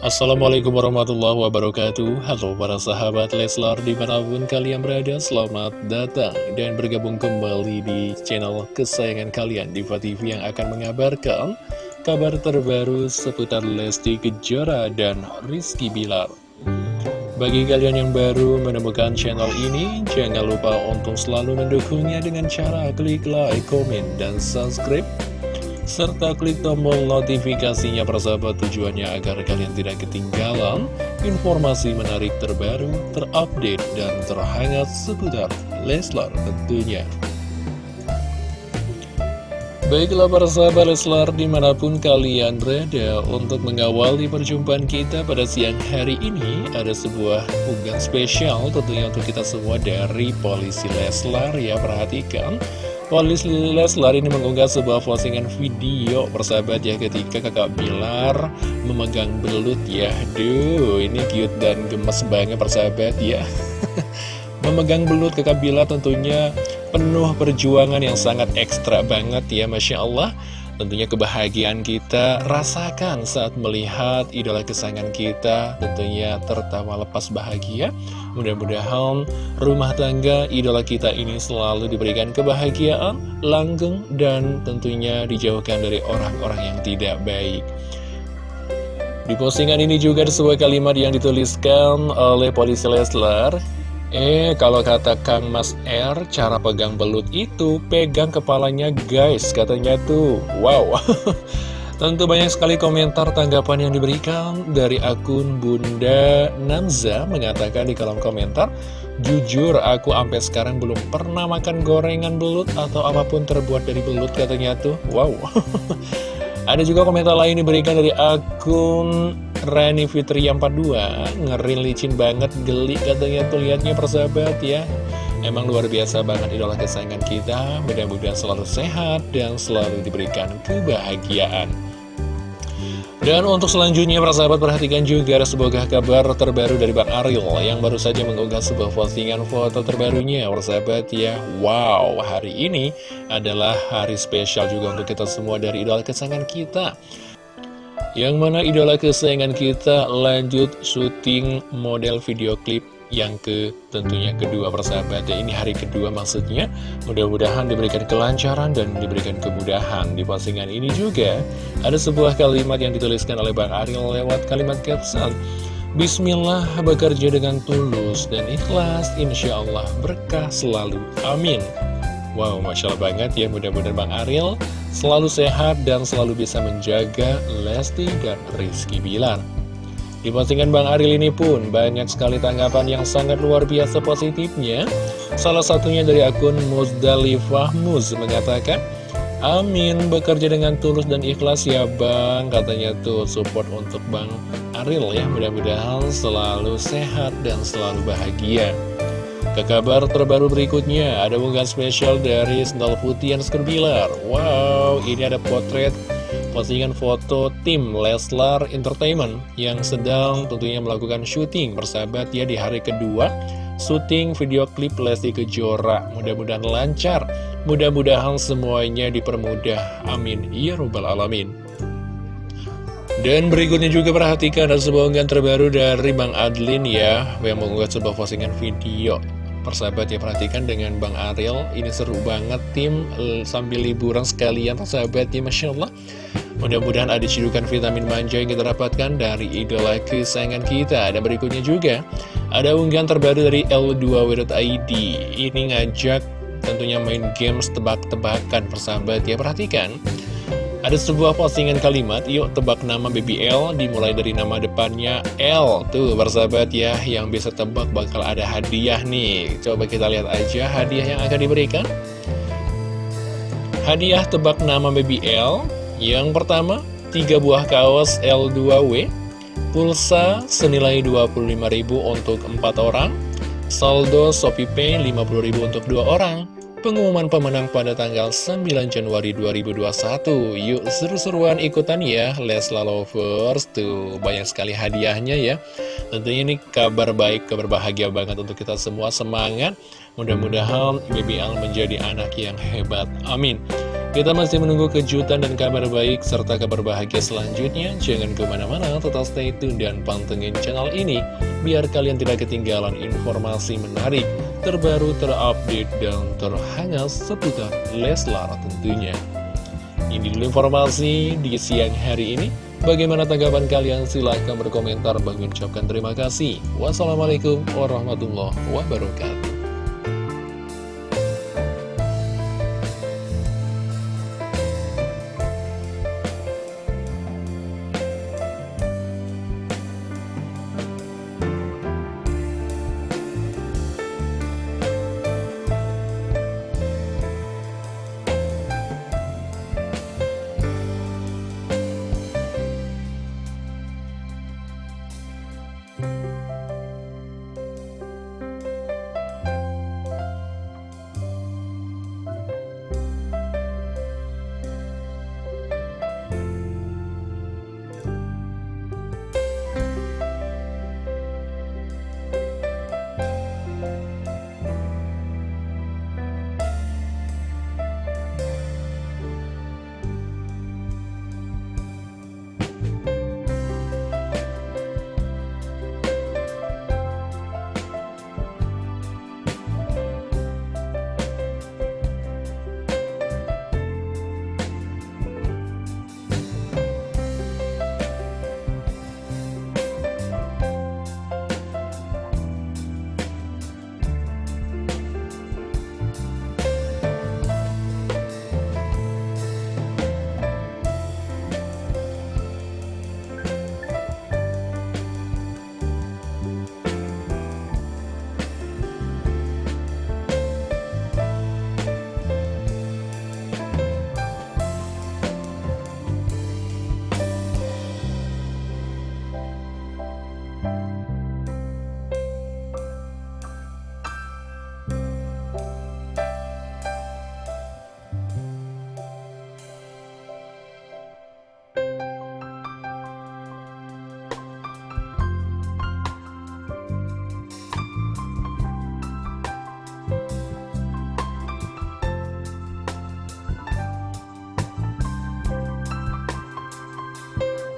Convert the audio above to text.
Assalamualaikum warahmatullahi wabarakatuh. Halo para sahabat Leslar di mana pun kalian berada Selamat datang dan bergabung kembali di channel kesayangan kalian Diva TV yang akan mengabarkan Kabar terbaru seputar Lesti Kejora dan Rizky Bilar. Bagi kalian yang baru menemukan channel ini Jangan lupa untuk selalu mendukungnya dengan cara klik like, komen, dan subscribe serta klik tombol notifikasinya persahabat tujuannya agar kalian tidak ketinggalan informasi menarik terbaru, terupdate, dan terhangat seputar Leslar tentunya. Baiklah para sahabat Leslar di mana pun kalian berada untuk mengawali perjumpaan kita pada siang hari ini ada sebuah unggahan spesial tentunya untuk kita semua dari Polisi Leslar ya perhatikan Polis Leslar ini mengunggah sebuah postingan video persahabat ya ketika kakak Bilar memegang belut ya. Duh ini cute dan gemes banget persahabat ya. Memegang belut kakak Bilar tentunya penuh perjuangan yang sangat ekstra banget ya Masya Allah Tentunya kebahagiaan kita rasakan saat melihat idola kesayangan kita tentunya tertawa lepas bahagia. Mudah-mudahan rumah tangga idola kita ini selalu diberikan kebahagiaan, langgeng, dan tentunya dijauhkan dari orang-orang yang tidak baik. Di postingan ini juga ada sebuah kalimat yang dituliskan oleh polisi Leslar Eh, kalau kata Kang Mas R, cara pegang belut itu pegang kepalanya guys, katanya tuh. Wow. Tentu banyak sekali komentar tanggapan yang diberikan dari akun Bunda Namza mengatakan di kolom komentar, Jujur, aku sampai sekarang belum pernah makan gorengan belut atau apa pun terbuat dari belut katanya tuh. Wow. Ada juga komentar lain diberikan dari akun Rani Fitri yang 42 Ngeri licin banget, geli katanya tuh liatnya persahabat ya. Emang luar biasa banget idola kesayangan kita. Mudah-mudahan selalu sehat dan selalu diberikan kebahagiaan. Dan untuk selanjutnya para sahabat perhatikan juga ada sebuah kabar terbaru dari Bang Ariel Yang baru saja mengunggah sebuah postingan foto terbarunya Para sahabat ya. Wow hari ini adalah hari spesial juga untuk kita semua dari idola kesayangan kita yang mana idola kesayangan kita lanjut syuting model video klip yang ke tentunya kedua persahabat. Ya ini hari kedua maksudnya. Mudah-mudahan diberikan kelancaran dan diberikan kemudahan di postingan ini juga. Ada sebuah kalimat yang dituliskan oleh Bang Ariel lewat kalimat caption Bismillah bekerja dengan tulus dan ikhlas. Insya Allah berkah selalu. Amin. Wow, Masya Allah banget ya, mudah-mudahan Bang Ariel selalu sehat dan selalu bisa menjaga Lesti dan Rizky Bilar. Di postingan Bang Ariel ini pun banyak sekali tanggapan yang sangat luar biasa positifnya. Salah satunya dari akun Muzdalifah Muz mengatakan, Amin, bekerja dengan tulus dan ikhlas ya Bang Katanya tuh support untuk Bang Ariel ya Mudah-mudahan selalu sehat dan selalu bahagia ke kabar terbaru berikutnya, ada unggahan spesial dari Sendal Putih yang Bilar. Wow, ini ada potret postingan foto tim Leslar Entertainment yang sedang tentunya melakukan syuting bersahabat ya di hari kedua syuting video klip Lesti Kejora. Mudah-mudahan lancar, mudah-mudahan semuanya dipermudah. Amin. Ya Rabbal Alamin. Dan berikutnya juga perhatikan ada sebuah unggahan terbaru dari Bang Adlin ya Yang mengunggah sebuah postingan video Persahabat ya perhatikan dengan Bang Ariel. Ini seru banget tim. Sambil liburan sekalian persahabat ya Masya Allah. Mudah-mudahan ada cidukan vitamin manja yang kita dapatkan dari idola kesayangan kita. Dan berikutnya juga ada unggahan terbaru dari L2W.id Ini ngajak tentunya main games tebak-tebakan persahabat ya. Perhatikan ada sebuah postingan kalimat, yuk tebak nama BBL dimulai dari nama depannya L. Tuh, bersahabat ya, yang bisa tebak bakal ada hadiah nih. Coba kita lihat aja hadiah yang akan diberikan. Hadiah tebak nama BBL. Yang pertama, 3 buah kaos L2W. Pulsa senilai 25.000 untuk 4 orang. Saldo ShopeePay 50.000 untuk 2 orang Pengumuman pemenang pada tanggal 9 Januari 2021 Yuk seru-seruan ikutan ya Lesla Lovers. Tuh banyak sekali hadiahnya ya. Tentunya ini kabar baik, kabar bahagia banget untuk kita semua. Semangat. Mudah-mudahan BBL menjadi anak yang hebat. Amin. Kita masih menunggu kejutan dan kabar baik serta kabar bahagia selanjutnya. Jangan ke mana-mana, tetap stay tune dan pantengin channel ini. Biar kalian tidak ketinggalan informasi menarik, terbaru, terupdate, dan terhangat seputar Leslar tentunya. Ini dulu informasi di siang hari ini. Bagaimana tanggapan kalian? Silahkan berkomentar. Bagi ucapkan terima kasih. Wassalamualaikum warahmatullahi wabarakatuh.